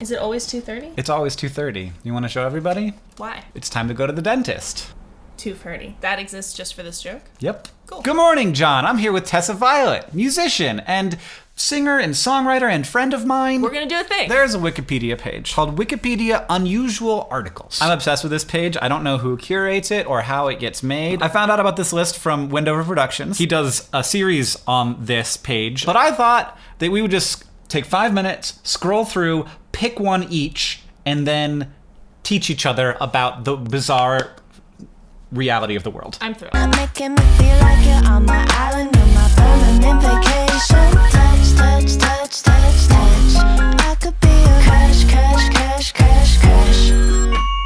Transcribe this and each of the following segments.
Is it always 2.30? It's always 2.30. You want to show everybody? Why? It's time to go to the dentist. 2.30. That exists just for this joke? Yep. Cool. Good morning, John. I'm here with Tessa Violet, musician and singer and songwriter and friend of mine. We're gonna do a thing. There's a Wikipedia page called Wikipedia Unusual Articles. I'm obsessed with this page. I don't know who curates it or how it gets made. I found out about this list from Wendover Productions. He does a series on this page, but I thought that we would just take five minutes, scroll through, pick one each, and then teach each other about the bizarre reality of the world. I'm thrilled. Making me feel like you're on my island on my permanent vacation. Touch, touch, touch, touch, touch. I could be a crash, crash, crash, crash, crash.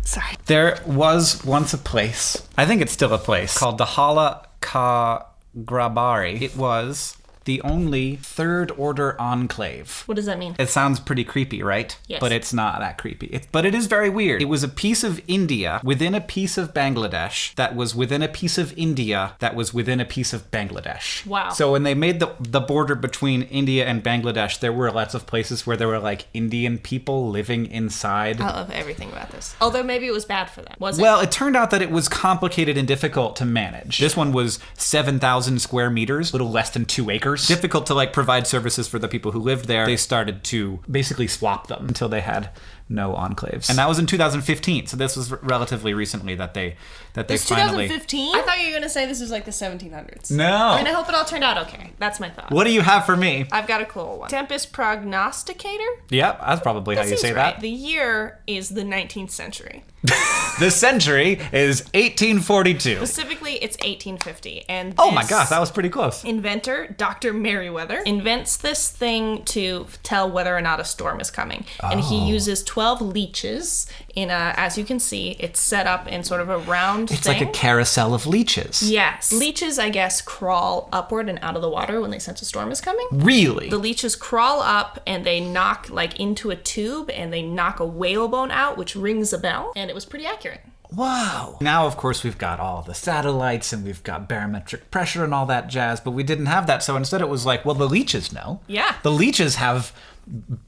Sorry. There was once a place, I think it's still a place, called the Hala Ka Grabari. It was the only third order enclave. What does that mean? It sounds pretty creepy, right? Yes. But it's not that creepy. It, but it is very weird. It was a piece of India within a piece of Bangladesh that was within a piece of India that was within a piece of Bangladesh. Wow. So when they made the the border between India and Bangladesh, there were lots of places where there were like Indian people living inside. I love everything about this. Although maybe it was bad for them. Was it? Well, it turned out that it was complicated and difficult to manage. This one was 7,000 square meters, a little less than two acres. Difficult to like provide services for the people who lived there. They started to basically swap them until they had no enclaves. And that was in 2015. So this was r- relatively recently that they that they It's finally 2015? I thought you were gonna say this was like the 1700s. No. I mean, I hope it all turned out okay. That's my thought. What do you have for me? I've got a cool one. Tempest prognosticator? Yep, that's probably how you say right. that. The year is the 19th century. The century is 1842. Specifically, it's 1850. And Oh my gosh, that was pretty close. inventor, Dr. Merryweather, invents this thing to tell whether or not a storm is coming. And he Oh. uses 12 leeches in a, as you can see, it's set up in sort of a round It's thing. like a carousel of leeches. Yes. Leeches, I guess, crawl upward and out of the water when they sense a storm is coming. Really? The leeches crawl up and they knock like into a tube and they knock a whalebone out, which rings a bell. And it was pretty accurate. Wow. Now, of course, we've got all the satellites and we've got barometric pressure and all that jazz, but we didn't have that. So instead, it was like, well, the leeches know. Yeah. The leeches have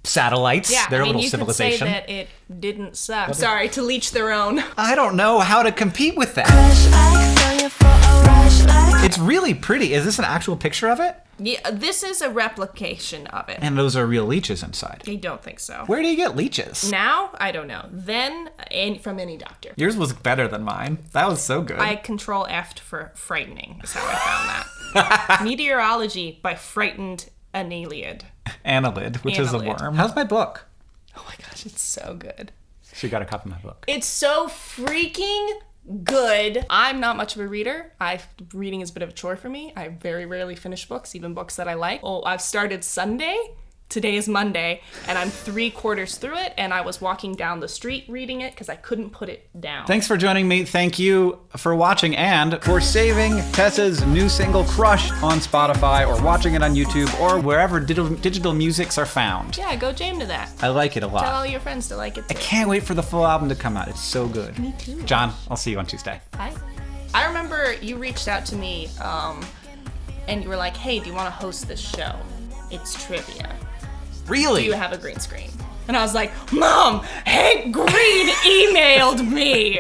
satellites. Yeah, They're I a mean, little you civilization. could say that it didn't suck. Sorry, to leech their own. I don't know how to compete with that. Crash like throw you for a rush like. It's really pretty. Is this an actual picture of it? Yeah, this is a replication of it. And those are real leeches inside. I don't think so. Where do you get leeches? Now, I don't know. Then, and from any doctor. Yours was better than mine. That was so good. I control F for frightening, is how I found that. Meteorology by frightened Anneliad. Annelid, which is a worm. How's my book? Oh my gosh, it's so good. She got a copy of my book. It's so freaking good. I'm not much of a reader. I reading is a bit of a chore for me. I very rarely finish books, even books that I like. Oh, I've started Sunday. Today is Monday, and I'm three quarters through it, and I was walking down the street reading it because I couldn't put it down. Thanks for joining me. Thank you for watching and for saving Tessa's new single Crush on Spotify or watching it on YouTube or wherever digital, digital musics are found. yeah, go jam to that. I like it a lot. Tell all your friends to like it too. Can't wait for the full album to come out. It's so good. Me too. John, I'll see you on Tuesday. Hi. I remember you reached out to me, um, and you were like, "Hey, do you want to host this show? It's trivia. Really? Do you have a green screen?" And I was like, "Mom, Hank Green emailed me."